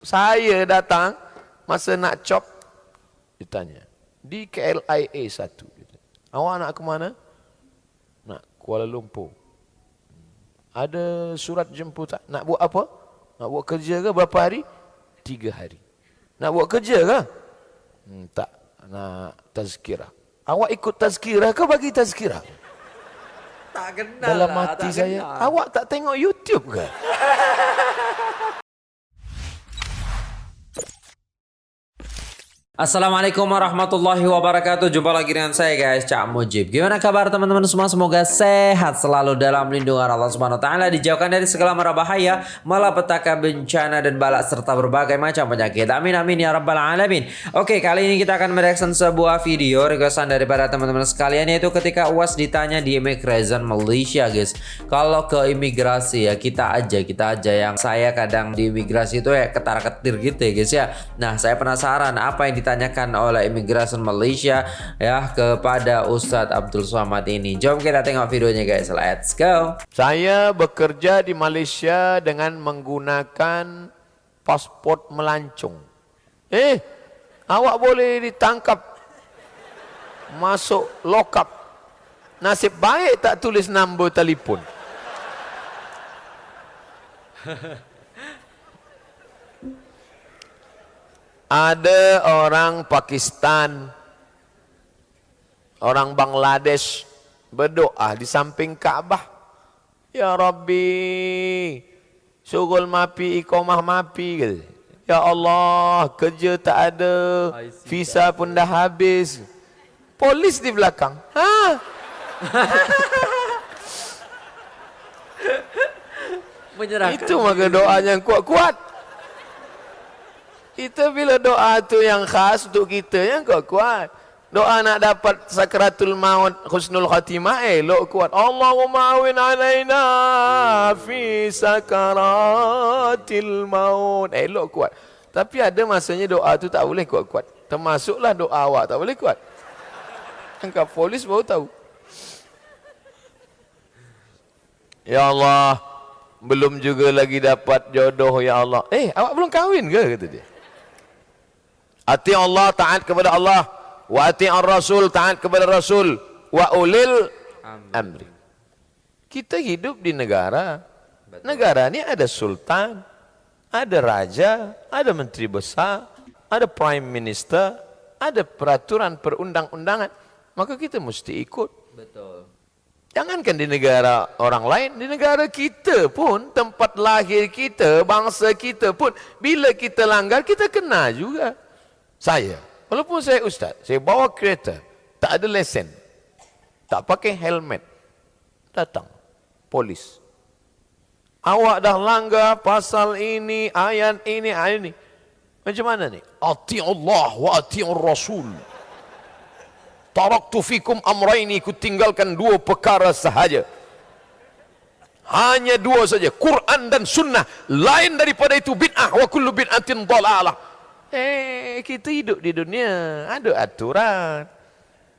Saya datang masa nak cop ditanya di KLIA 1 awak nak ke mana? Nak Kuala Lumpur. Ada surat jemputan nak buat apa? Nak buat kerja ke berapa hari? Tiga hari. Nak buat kerja ke? Hmm, tak nak tazkirah. Awak ikut tazkirah ke bagi tazkirah? Tak kenal dalam lah, hati saya kenal. awak tak tengok YouTube ke Assalamualaikum warahmatullahi wabarakatuh. Jumpa lagi dengan saya guys Cak Mujib. Gimana kabar teman-teman semua? Semoga sehat selalu dalam lindungan Allah Subhanahu Taala. Dijauhkan dari segala mara bahaya Malapetaka bencana dan balak Serta berbagai macam penyakit. Amin amin ya rabbal alamin. Oke kali ini kita akan mereaction sebuah video Requestan daripada teman-teman sekalian Yaitu ketika UAS ditanya di Immigration Malaysia guys. Kalau ke imigrasi ya kita aja Kita aja yang saya kadang di imigrasi itu ya ketar-ketir gitu ya guys ya. Nah saya penasaran apa yang ditanyakan oleh Immigration Malaysia ya kepada Ustadz Abdul Somad ini. Jom kita tengok videonya guys. Let's go. Saya bekerja di Malaysia dengan menggunakan pasport melancong. Eh, awak boleh ditangkap masuk lokap. Nasib baik tak tulis nombor telefon. Ada orang Pakistan, orang Bangladesh berdoa di samping Kaabah. Ya Rabbi, syugul mapi, iqamah mapi. Ya Allah, kerja tak ada, visa pun dah habis. Polis di belakang. Ha? Menyerahkan. Itu maka doa yang kuat-kuat. Kita bila doa tu yang khas untuk kita yang kuat-kuat. Doa nak dapat sakratul maut husnul khatimah elok kuat. Allahumma awin alaina fi sakaratil maut. Elok kuat. Tapi ada masanya doa tu tak boleh kuat-kuat. Termasuklah doa awak tak boleh kuat. Angkat polis baru tahu. Ya Allah, belum juga lagi dapat jodoh ya Allah. Eh, awak belum kahwin ke kata dia. Ati Allah taat kepada Allah, wa ati ar-rasul taat kepada Rasul, wa ulil amri. Kita hidup di negara. Negara ini ada sultan, ada raja, ada menteri besar, ada prime minister, ada peraturan perundang-undangan. Maka kita mesti ikut. Betul. Jangankan di negara orang lain, di negara kita pun, tempat lahir kita, bangsa kita pun, bila kita langgar, kita kena juga. Saya, walaupun saya ustaz, saya bawa kereta, tak ada lesen, tak pakai helmet, datang, polis. Awak dah langgar pasal ini, ayat ini, ayat ini. Macam mana ni? Ati Allah wa ati Rasul. Taraktu fikum amraini ku tinggalkan dua perkara sahaja. Hanya dua saja, Quran dan sunnah. Lain daripada itu bid'ah wa kullu bid'atin dalalah. Eh, kita hidup di dunia, ada aturan.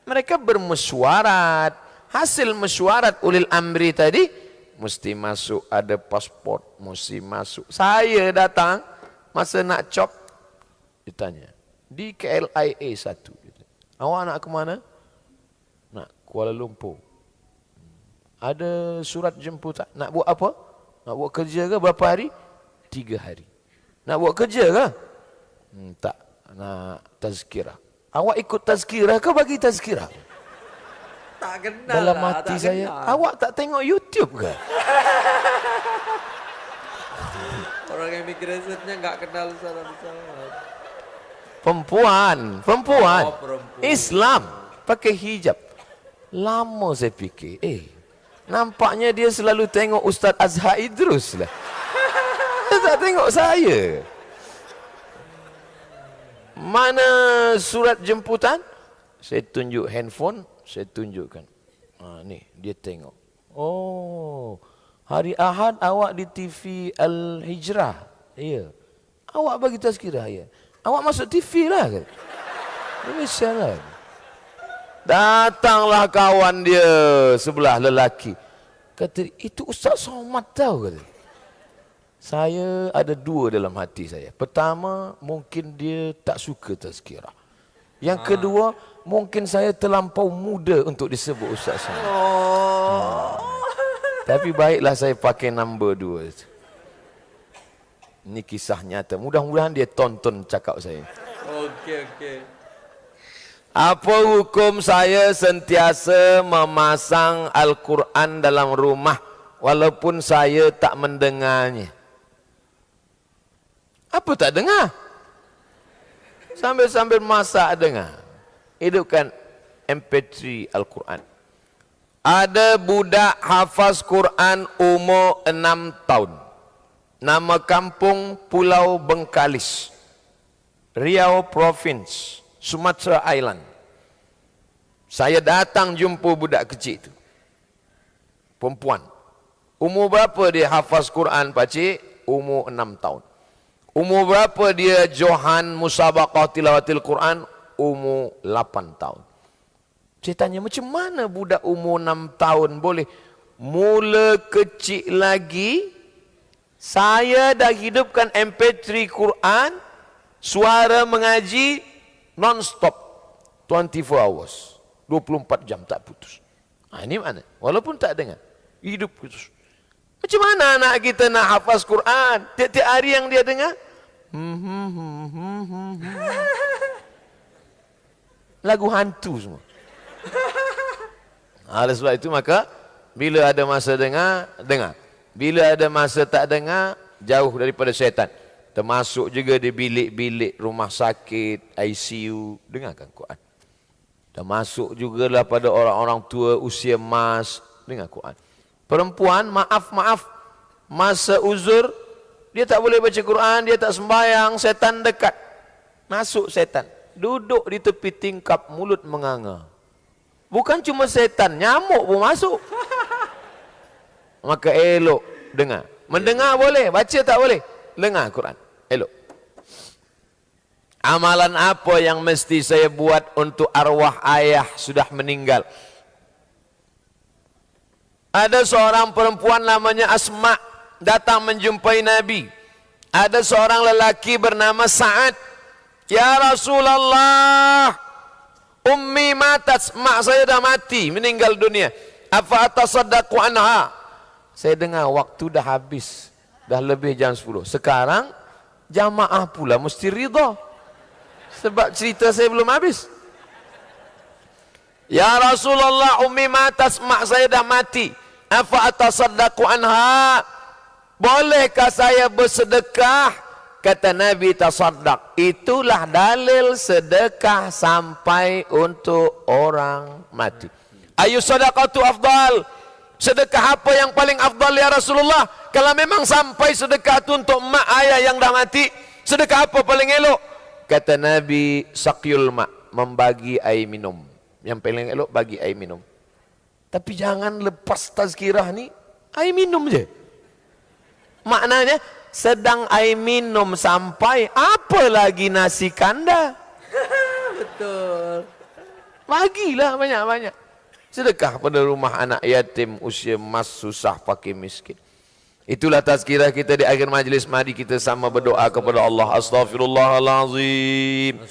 Mereka bermesyuarat. Hasil mesyuarat ulil amri tadi mesti masuk ada pasport, mesti masuk. Saya datang masa nak cop ditanya di KLIA 1 Awak nak ke mana? Nak Kuala Lumpur. Ada surat jemputan. Nak buat apa? Nak buat kerja ke berapa hari? Tiga hari. Nak buat kerja ke? Hmm, tak. Nak tazkirah. Awak ikut tazkirah ke bagi tazkirah? Tak kenal Dalam lah, hati tak saya, kenal. awak tak tengok YouTube ke? Orang yang migrasinya nggak kenal salam salam. Perempuan, perempuan. Oh, perempuan. Islam pakai hijab. Lama saya fikir, eh, nampaknya dia selalu tengok Ustaz Azhar Idrus lah. Dia tak tengok saya. Mana surat jemputan? Saya tunjuk handphone, saya tunjukkan. Ha, ni, dia tengok. Oh, hari Ahad awak di TV Al-Hijrah. Ya. Awak bagi tazkirah, ya. Awak masuk TV lah. Ini salah. Datanglah kawan dia sebelah lelaki. Kata, itu Ustaz Somad tahu. Kata. Saya ada dua dalam hati saya. Pertama, mungkin dia tak suka tazkirah. Yang kedua, mungkin saya terlampau muda untuk disebut ustaz saya. Oh. Tapi baiklah saya pakai nombor dua. Ini kisah nyata. Mudah-mudahan dia tonton cakap saya. Okey okey. Apa hukum saya sentiasa memasang Al-Quran dalam rumah walaupun saya tak mendengarnya? Apa tak dengar? Sambil-sambil masak dengar. Hidupkan MP3 Al-Quran. Ada budak hafaz Quran umur enam tahun. Nama kampung Pulau Bengkalis. Riau Province, Sumatera Island. Saya datang jumpa budak kecil itu. Perempuan. Umur berapa dia hafaz Quran, pakcik? Umur enam tahun. Umur berapa dia Johan Musabaqah Tilawatil Quran? Umur 8 tahun. Saya tanya macam mana budak umur 6 tahun boleh? Mula kecil lagi, saya dah hidupkan MP3 Quran, suara mengaji non-stop. 24 hours. 24 jam tak putus. Ha, ini mana? Walaupun tak dengar. Hidup putus. Macam mana anak kita nak hafaz Quran? Tiap-tiap hari yang dia dengar? Lagu hantu semua. Oleh sebab itu maka bila ada masa dengar, dengar. Bila ada masa tak dengar, jauh daripada syaitan. Termasuk juga di bilik-bilik rumah sakit, ICU, dengarkan Quran. Termasuk juga lah pada orang-orang tua usia emas, dengar Quran. Perempuan, maaf, maaf. Masa uzur, dia tak boleh baca Quran, dia tak sembahyang, setan dekat. Masuk setan. Duduk di tepi tingkap, mulut menganga. Bukan cuma setan, nyamuk pun masuk. Maka elok dengar. Mendengar boleh, baca tak boleh. Dengar Quran. Elok. Amalan apa yang mesti saya buat untuk arwah ayah sudah meninggal? Ada seorang perempuan namanya Asma datang menjumpai Nabi. Ada seorang lelaki bernama Sa'ad. Ya Rasulullah, ummi matat, mak saya dah mati, meninggal dunia. Apa atasaddaqu anha? Saya dengar waktu dah habis. Dah lebih jam 10. Sekarang jamaah pula mesti ridha. Sebab cerita saya belum habis. Ya Rasulullah ummi matas mak saya dah mati. Afa atasaddaqu anha? Bolehkah saya bersedekah? Kata Nabi tasaddaq. Itulah dalil sedekah sampai untuk orang mati. Ayu sadaqatu afdal. Sedekah apa yang paling afdal ya Rasulullah? Kalau memang sampai sedekah itu untuk mak ayah yang dah mati, sedekah apa paling elok? Kata Nabi, sakyul mak, membagi air minum. Yang paling elok bagi air minum. Tapi jangan lepas tazkirah ni air minum je. Maknanya sedang air minum sampai apa lagi nasi kanda? Betul. Bagilah banyak-banyak. Sedekah pada rumah anak yatim usia emas susah pakai miskin. Itulah tazkirah kita di akhir majlis. Mari kita sama berdoa kepada Allah. Astaghfirullahalazim.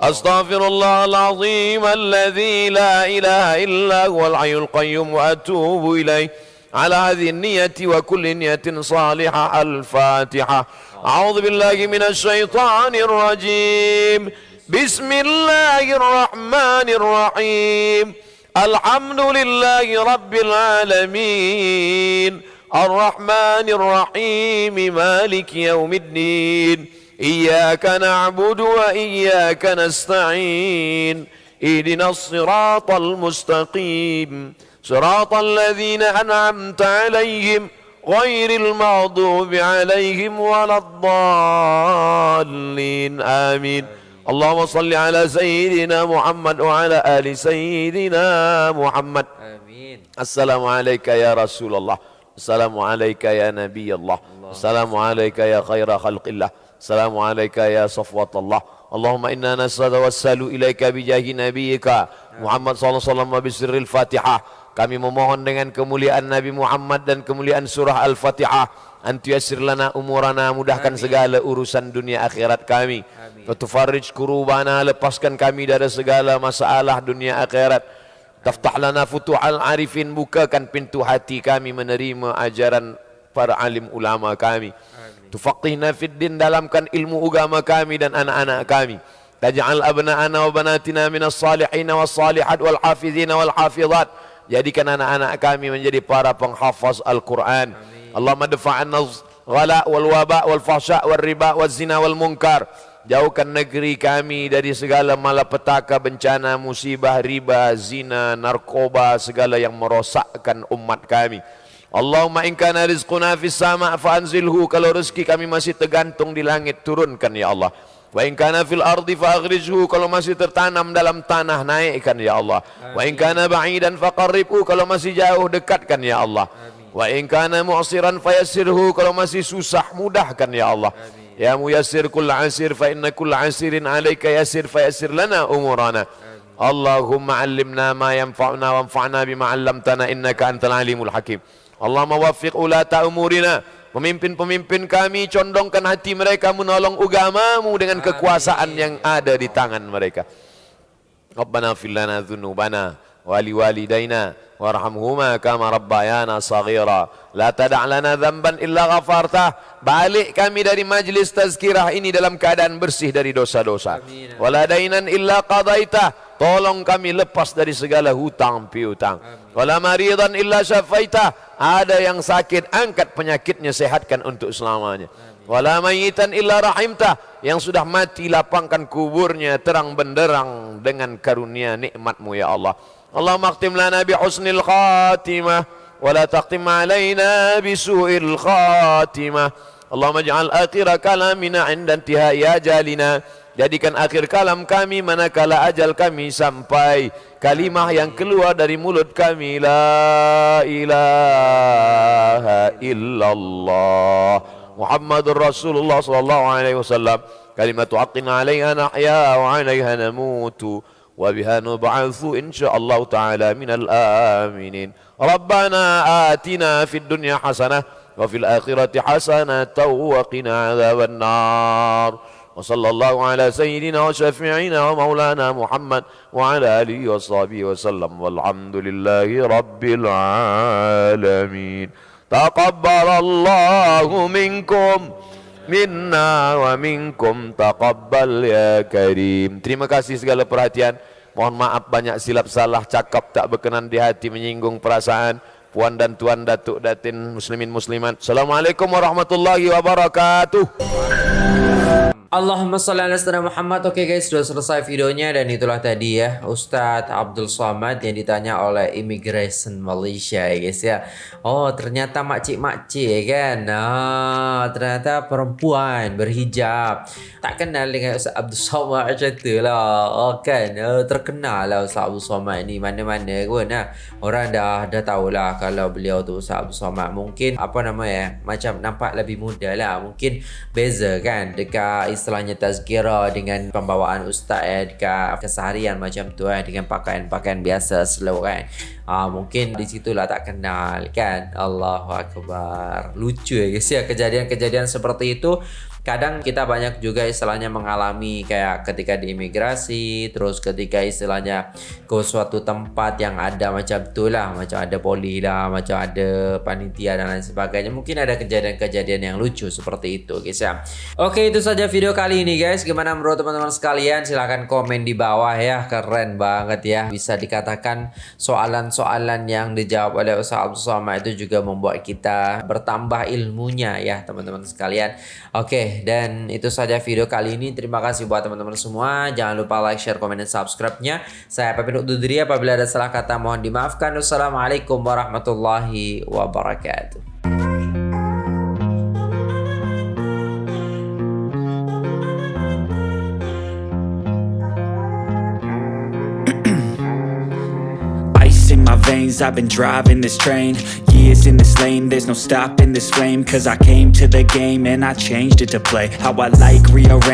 Astaghfirullahalazim. Alladhi la ilaha illa huwal hayyul qayyum wa atubu ilaih. على هذه النية وكل نية صالحة الفاتحة أعوذ بالله من الشيطان الرجيم بسم الله الرحمن الرحيم الحمد لله رب العالمين الرحمن الرحيم مالك يوم الدين إياك نعبد وإياك نستعين اهدنا الصراط المستقيم صراط الذين أنعمت عليهم غير المغضوب عليهم ولا الضالين آمين. اللهم صل على سيدنا محمد وعلى آل سيدنا محمد. Amin. السلام عليك يا رسول الله. Assalamualaikum ya Nabi Allah. Assalamualaikum ya khaira khalqillah. Assalamualaikum ya safwatullah. Allahumma inna nas'alu wa sallu ilaika bijahi nabiyika ya. Muhammad sallallahu alaihi wasallam bi sirril Fatihah. Kami memohon dengan kemuliaan Nabi Muhammad dan kemuliaan surah Al-Fatihah. Anti yasir lana umurana mudahkan Amin. segala urusan dunia akhirat kami. Wa Fatufarrij kurubana lepaskan kami dari segala masalah dunia akhirat. Amin. Taftah lana futuhal arifin, bukakan pintu hati kami menerima ajaran para alim ulama kami. Tufaqihna fid din, dalamkan ilmu agama kami dan anak-anak kami. Taj'al abna'ana wa banatina minas salihin was salihat wal hafizin wal hafizat. Jadikan anak-anak kami menjadi para penghafaz Al-Quran. Allahumma dafa'anna ghala wal waba wal fahsya wal riba wal zina wal munkar. Jauhkan negeri kami dari segala malapetaka, bencana, musibah, riba, zina, narkoba, segala yang merosakkan umat kami. Allahumma in kana rizquna fis sama' fa anzilhu kalau rezeki kami masih tergantung di langit turunkan ya Allah. Wa in kana fil ardi fa aghrijhu kalau masih tertanam dalam tanah naikkan ya Allah. Wa in kana ba'idan fa kalau masih jauh dekatkan ya Allah. Wa in kana mu'siran fa yassirhu kalau masih susah mudahkan ya Allah. Ya muyassir kull asir fa inna kull asirin alayka yassir fa yassir lana umurana. Allahumma allimna ma yanfa'una wanfa'na bima 'allamtana innaka antal alimul hakim. Allahumma waffiq ulata umurina Pemimpin-pemimpin kami condongkan hati mereka menolong agamamu dengan kekuasaan yang ada di tangan mereka. Rabbana fil lana dhunubana wali walidaina warhamhuma kama rabbayana saghira. La tada' lana dhanban illa ghafartah. Balik kami dari majlis tazkirah ini dalam keadaan bersih dari dosa-dosa. Wala dainan illa qadaitah. Tolong kami lepas dari segala hutang piutang. Wala maridan illa syafaitah ada yang sakit angkat penyakitnya sehatkan untuk selamanya wala mayitan illa rahimta yang sudah mati lapangkan kuburnya terang benderang dengan karunia nikmatmu ya Allah Allah maktim lana bi husnil khatimah wala taqtim alaina bi su'il khatimah. Allah maj'al akhir kalamina inda intihai ajalina. Jadikan akhir kalam kami manakala ajal kami sampai. Kalimah yang keluar dari mulut kami la ilaha illallah. Muhammadur Rasulullah sallallahu alaihi wasallam. Kalimatu haqqin alaiha nahya wa alaiha namutu وبها نبعث إن شاء الله تعالى من الآمنين. ربنا آتنا في الدنيا حسنة وفي الآخرة حسنة وقنا عذاب النار. وصلى الله على سيدنا وشفيعنا ومولانا محمد وعلى آله وصحبه وسلم. والحمد لله رب العالمين. تقبل الله منكم. Minna wa minkum taqabbal ya karim. Terima kasih segala perhatian. Mohon maaf banyak silap salah cakap tak berkenan di hati menyinggung perasaan. Puan dan tuan datuk datin muslimin muslimat. Assalamualaikum warahmatullahi wabarakatuh Allahumma salli ala sayyidina Muhammad. Oke okay guys, sudah selesai videonya dan itulah tadi ya Ustadz Abdul Somad yang ditanya oleh Immigration Malaysia ya guys ya. Oh, ternyata makcik-makcik ya kan. Nah, ternyata perempuan berhijab. Tak kenal dengan Ustadz Abdul Somad macam tu lah. Oh kan, oh, terkenal lah Ustadz Abdul Somad ni mana-mana pun. Nah, orang dah dah tahulah kalau beliau tu Ustadz Abdul Somad. Mungkin apa nama ya, macam nampak lebih muda lah. Mungkin beza kan dekat istilahnya tazkira dengan pembawaan ustaz eh dekat keseharian macam tu eh dengan pakaian-pakaian biasa slow kan. Ah mungkin di situlah tak kenal kan. Allahu akbar. Lucu ya guys ya kejadian-kejadian seperti itu kadang kita banyak juga istilahnya mengalami kayak ketika di imigrasi terus ketika istilahnya ke suatu tempat yang ada macam tu lah macam ada poli lah macam ada panitia dan lain sebagainya mungkin ada kejadian-kejadian yang lucu seperti itu guys ya. Oke itu saja video kali ini guys. Gimana menurut teman-teman sekalian? Silahkan komen di bawah ya. Keren banget ya. Bisa dikatakan soalan-soalan yang dijawab oleh Ustaz Abdul itu juga membuat kita bertambah ilmunya ya teman-teman sekalian. Oke dan itu saja video kali ini. Terima kasih buat teman-teman semua. Jangan lupa like, share, komen, dan subscribe-nya. Saya pamit undur diri apabila ada salah kata mohon dimaafkan. Wassalamualaikum warahmatullahi wabarakatuh. I've been driving this train. Years in this lane There's no stopping this flame Cause I came to the game And I changed it to play. How I like rearrange